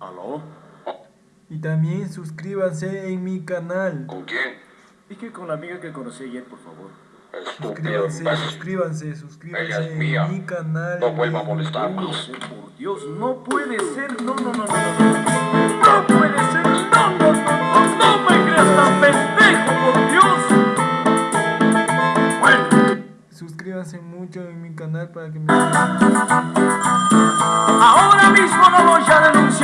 ¿Aló? Y también suscríbanse en mi canal. ¿Con quién? Y que con la amiga que conocí ayer, por favor. Suscríbanse, suscríbanse, suscríbanse en mi canal. No vuelva a molestarme. Por Dios, no puede ser. No, no, no, no, no. No puede ser. No, no, no. No me creas tan pendejo, por Dios. Bueno. Suscríbanse mucho en mi canal para que me... Ahora mismo no voy a... Y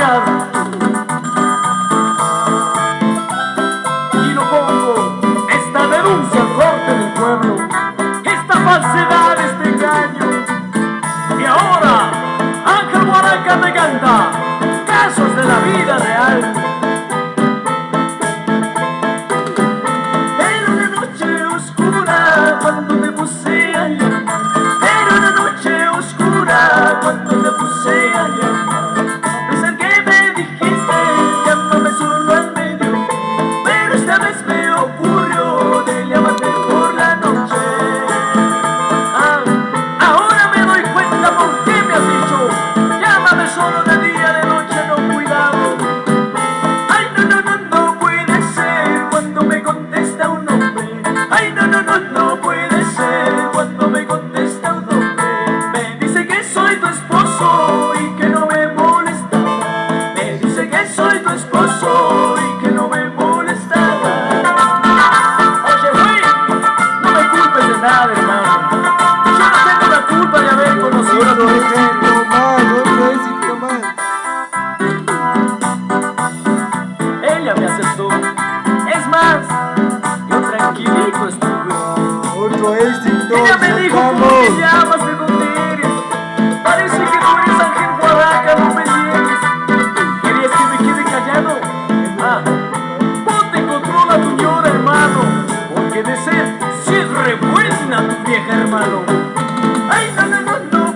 lo pongo esta denuncia al corte del pueblo Esta falsedad, este engaño. Y ahora Ángel Guaraca me canta. no, no, puede. buena vieja hermano. Ay, no, no, no, no.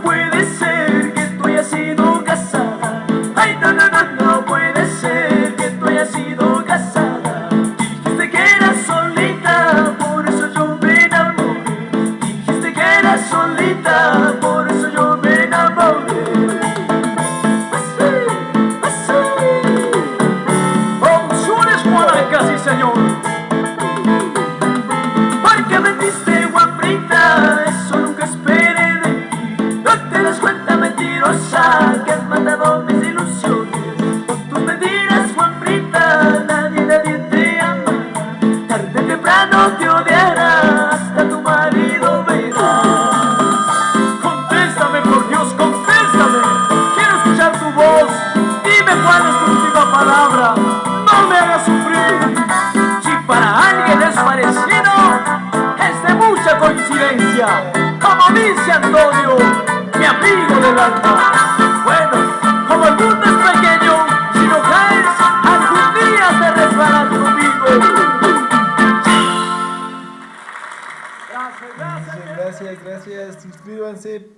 es de mucha coincidencia, como dice Antonio, mi amigo del alma. Bueno, como el mundo es pequeño, si no caes, algún día te resbalas conmigo. Gracias, gracias, gracias. Suscríbanse,